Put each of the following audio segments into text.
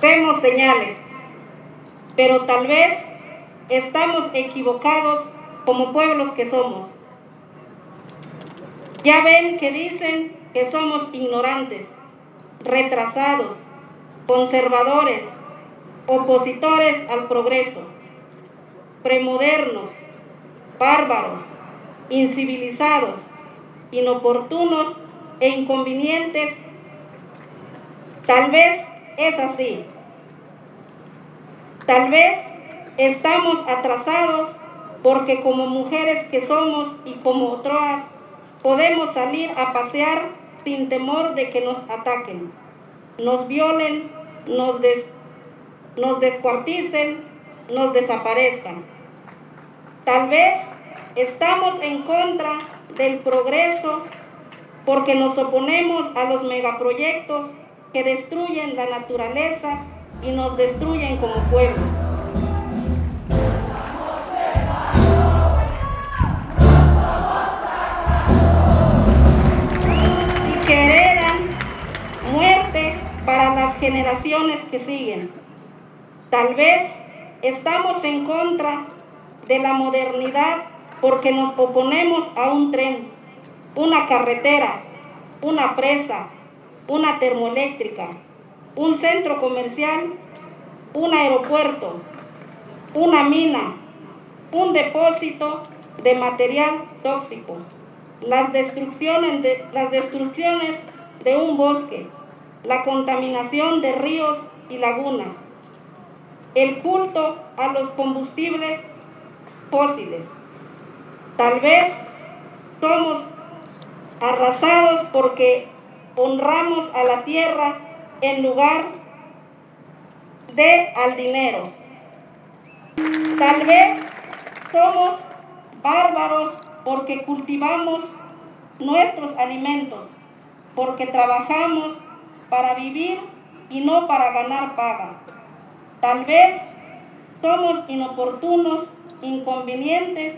Vemos señales, pero tal vez estamos equivocados como pueblos que somos. Ya ven que dicen que somos ignorantes, retrasados, conservadores, opositores al progreso, premodernos, bárbaros, incivilizados, inoportunos e inconvenientes. Tal vez es así. Tal vez estamos atrasados porque como mujeres que somos y como otras podemos salir a pasear sin temor de que nos ataquen, nos violen, nos, nos descuarticen, nos desaparezcan. Tal vez estamos en contra del progreso porque nos oponemos a los megaproyectos que destruyen la naturaleza y nos destruyen como pueblos. Y que heredan muerte para las generaciones que siguen. Tal vez estamos en contra de la modernidad porque nos oponemos a un tren, una carretera, una presa, una termoeléctrica, un centro comercial, un aeropuerto, una mina, un depósito de material tóxico, las destrucciones de, las destrucciones de un bosque, la contaminación de ríos y lagunas, el culto a los combustibles fósiles. Tal vez somos arrasados porque honramos a la tierra en lugar de al dinero. Tal vez somos bárbaros porque cultivamos nuestros alimentos, porque trabajamos para vivir y no para ganar paga. Tal vez somos inoportunos, inconvenientes,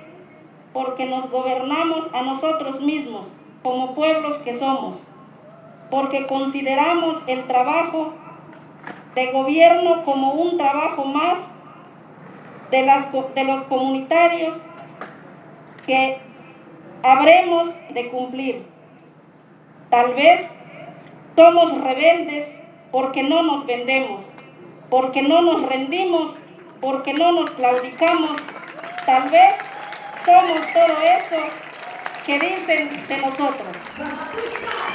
porque nos gobernamos a nosotros mismos como pueblos que somos porque consideramos el trabajo de gobierno como un trabajo más de, las, de los comunitarios que habremos de cumplir. Tal vez somos rebeldes porque no nos vendemos, porque no nos rendimos, porque no nos claudicamos. Tal vez somos todo eso que dicen de nosotros.